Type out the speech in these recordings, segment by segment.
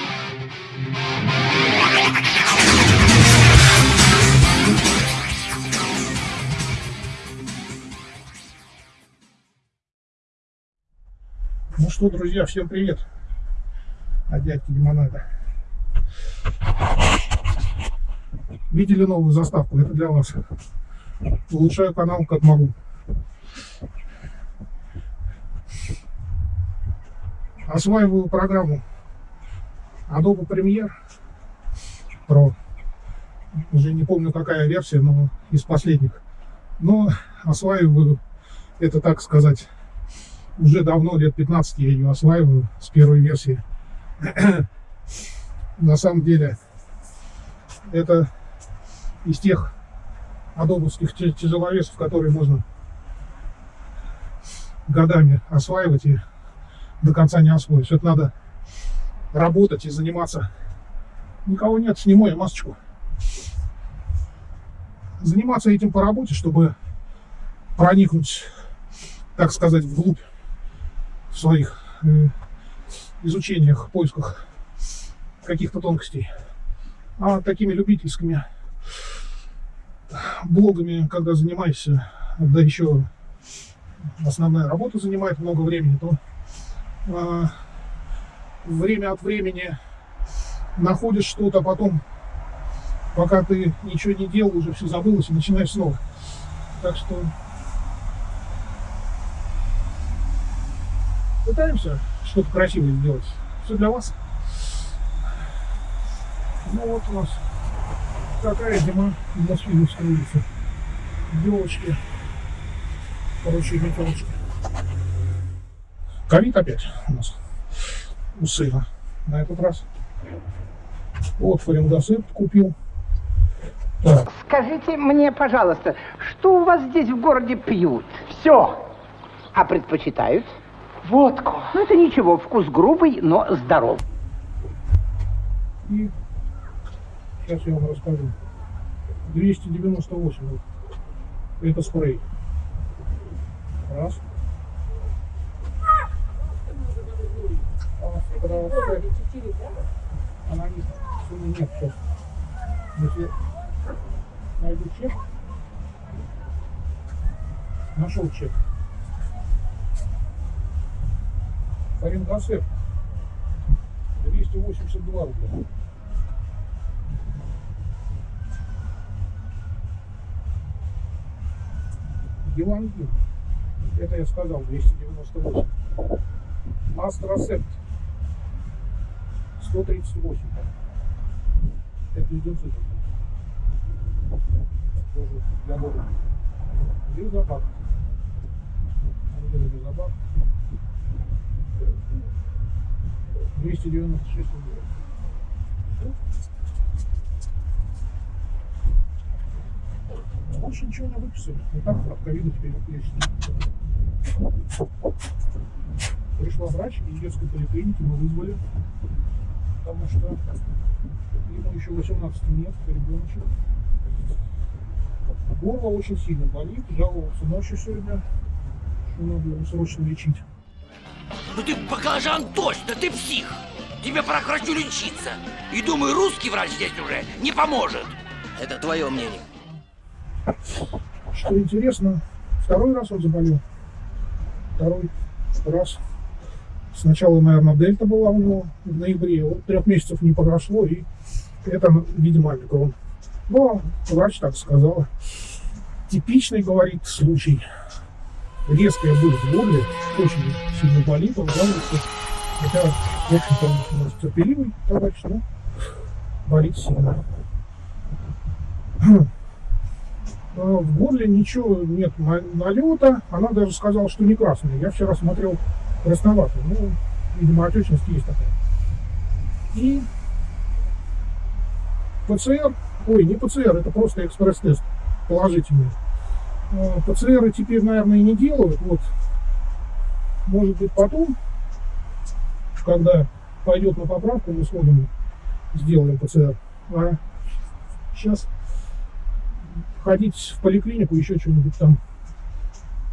Ну что, друзья, всем привет от дядьки Лимонада. Видели новую заставку? Это для вас. Улучшаю канал как могу. Осваиваю программу Adobe Premiere Pro. Уже не помню, какая версия, но из последних. Но осваиваю, это так сказать, уже давно, лет 15 я ее осваиваю с первой версии. На самом деле, это из тех адобовских тяжеловесов, которые можно годами осваивать и до конца не освоишь. Это надо работать и заниматься. Никого нет, сниму я масочку. Заниматься этим по работе, чтобы проникнуть, так сказать, вглубь в своих изучениях, поисках каких-то тонкостей. А такими любительскими блогами, когда занимаешься, да еще основная работа занимает много времени, то э, время от времени находишь что-то, потом, пока ты ничего не делал, уже все забылось и начинаешь снова. Так что пытаемся что-то красивое сделать. Все для вас. Ну вот у нас такая зима на Свидовской улице. Елочки. Короче, метелочки. Ковид опять у нас у сына на этот раз. Вот фарингосепт купил. Так. Скажите мне, пожалуйста, что у вас здесь в городе пьют? Все. А предпочитают? Водку. Ну, это ничего, вкус грубый, но здоров. И сейчас я вам расскажу. 298. Вот. Это спрей. Раз. Анализ суммы нет сейчас. Если найду чек, нашел чек. Фарингосеп 282 рубля. Гелангин, это я сказал, 298. Астросепт 138. Это леденцы тоже для боли. Лизобак. Лизобак. 296 рублей. Больше ничего не выписали. Вот так от ковида теперь лечится. Пришла врач из детской поликлиники, мы вызвали, потому что ему еще 18 нет, ребеночек. Горло очень сильно болит, жаловался ночью сегодня, что надо его срочно лечить. Ну ты баклажан точно, ты псих. Тебе пора к врачу лечиться. И думаю, русский врач здесь уже не поможет. Это твое мнение. Что интересно, второй раз он заболел. Второй раз. Сначала, наверное, дельта была у него в ноябре. Вот трех месяцев не прошло, и это, видимо, омикрон. Но врач так сказала. Типичный, говорит, случай резкая боль в горле, очень сильно болит, он жалуется. Хотя, в общем-то, он у нас терпеливый товарищ, но болит сильно. А в горле ничего нет налета, она даже сказала, что не красный. Я вчера смотрел красноватый, ну, видимо, отечность есть такая. И ПЦР, ой, не ПЦР, это просто экспресс-тест положительный. Э, ПЦРы теперь, наверное, и не делают. Вот, может быть, потом, когда пойдет на поправку, мы сходим, сделаем ПЦР. А сейчас ходить в поликлинику, еще что-нибудь там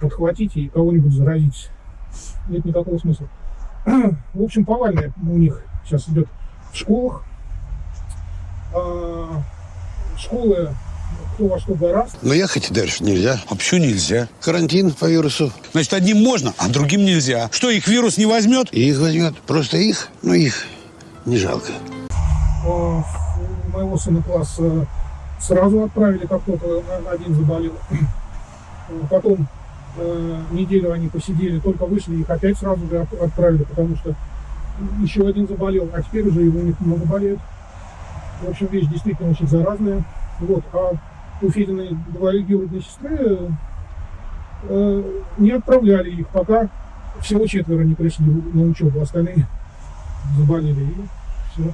подхватить и кого-нибудь заразить. Нет никакого смысла. В общем, повальная у них сейчас идет в школах. А, школы кто во что гораст. Но ехать дальше нельзя. А почему нельзя? Карантин по вирусу. Значит, одним можно, а другим нельзя. Что, их вирус не возьмет? И их возьмет. Просто их, ну их не жалко. А, моего сына класс сразу отправили, как только один заболел. Потом э, неделю они посидели, только вышли, их опять сразу же отправили, потому что еще один заболел, а теперь уже его много болеют. В общем, вещь действительно очень заразная. Вот, а у Фединой двоюродной сестры э, не отправляли их, пока всего четверо не пришли на учебу, остальные заболели. И все.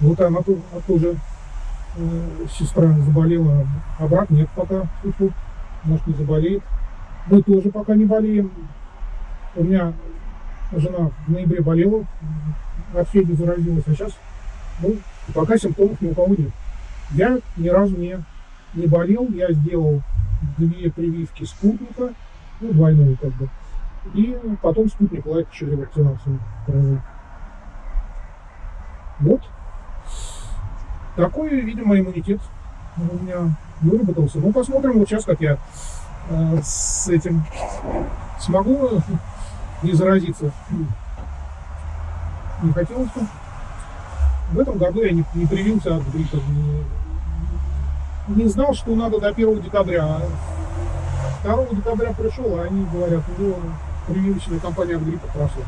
Вот она тоже э, сестра заболела, а брат нет пока. Может не заболеет. Мы тоже пока не болеем. У меня жена в ноябре болела, от Феди заразилась, а сейчас ну, пока симптомов ни у кого нет. Я ни разу не не болел, я сделал две прививки спутника, ну, двойную как бы, и потом спутник лайк еще ревакцинацию провел. Вот. Такой, видимо, иммунитет у меня выработался. Ну, посмотрим вот сейчас, как я э, с этим смогу не заразиться. Не хотелось бы. В этом году я не, не привился от гриппа, не, не знал, что надо до 1 декабря. 2 декабря пришел, а они говорят, ну, прививочная кампания от гриппа прошла.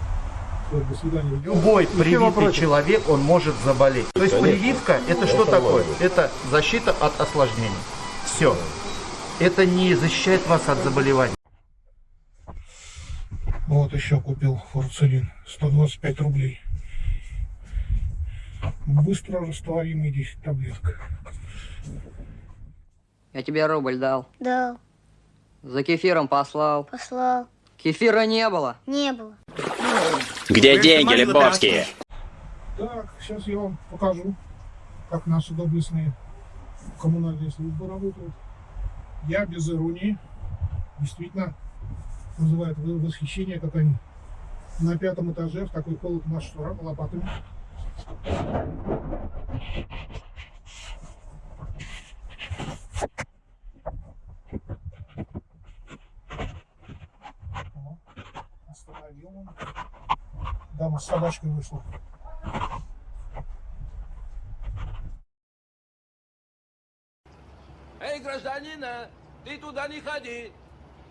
Все, до свидания. Любой привитый человек, он может заболеть. То есть прививка, это что такое? Это защита от осложнений. Все. Это не защищает вас от заболеваний. Вот еще купил фурцелин. 125 рублей. Быстро растворимый 10 таблеток. Я тебе рубль дал. Дал. За кефиром послал. Послал. Кефира не было. Не было. Где деньги, Лебовские? Так, сейчас я вам покажу, как наши доблестные коммунальные службы работают. Я без иронии, действительно, вызывает восхищение, как они на пятом этаже в такой холод машут лопатами. Остановил он. Дама с собачкой вышла. Гражданина, ты туда не ходи.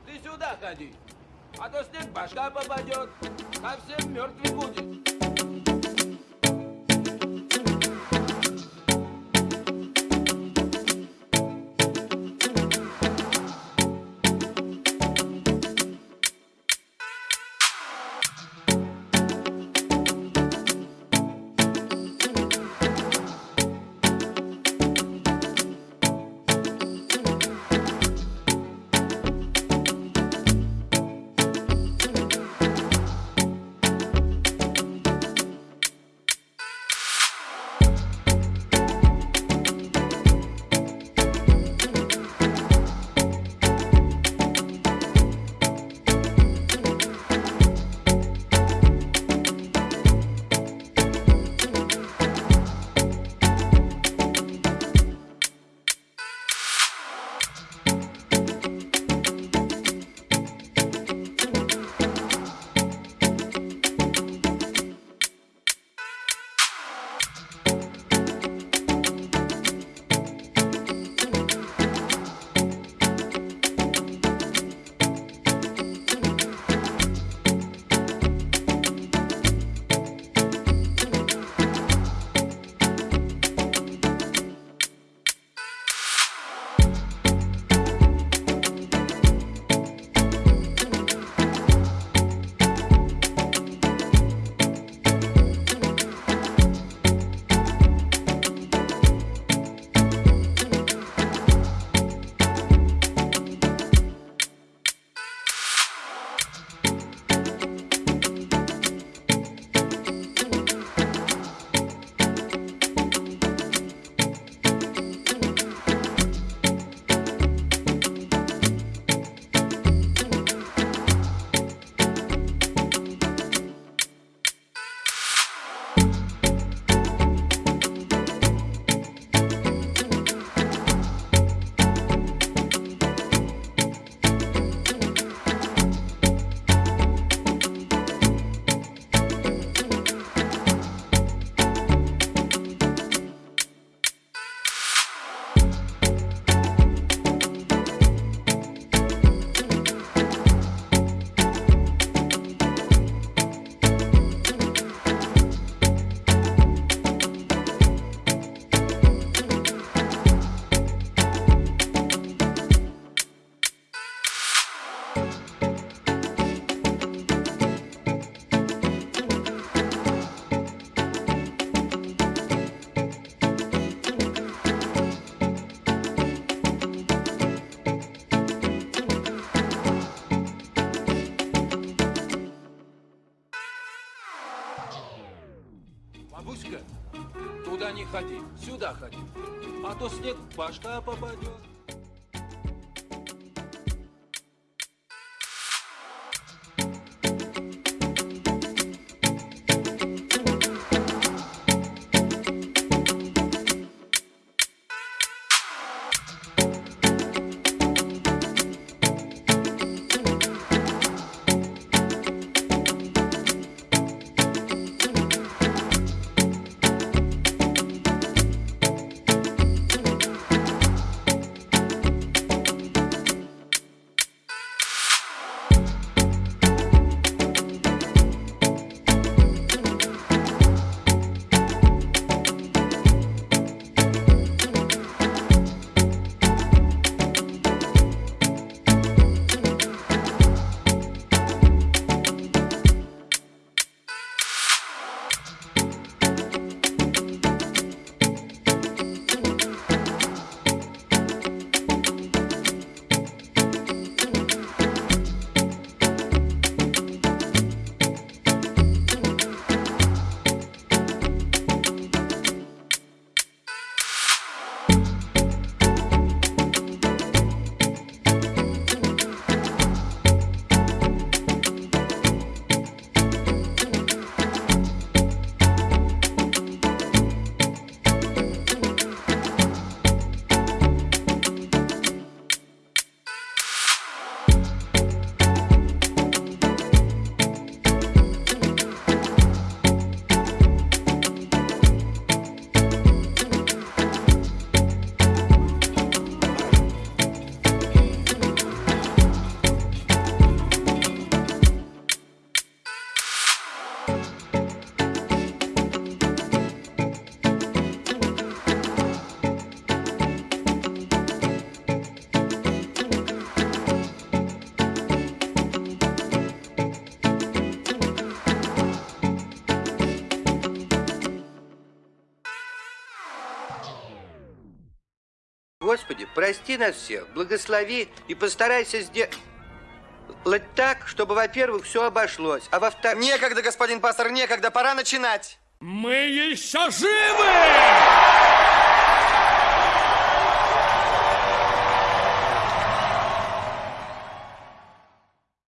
Ты сюда ходи. А то снег башка попадет, а всем мертвый будет. Сюда ходи. А то снег в башка попадет. Господи, прости нас всех, благослови и постарайся сделать так, чтобы, во-первых, все обошлось, а во-вторых... Некогда, господин пастор, некогда, пора начинать. Мы еще живы!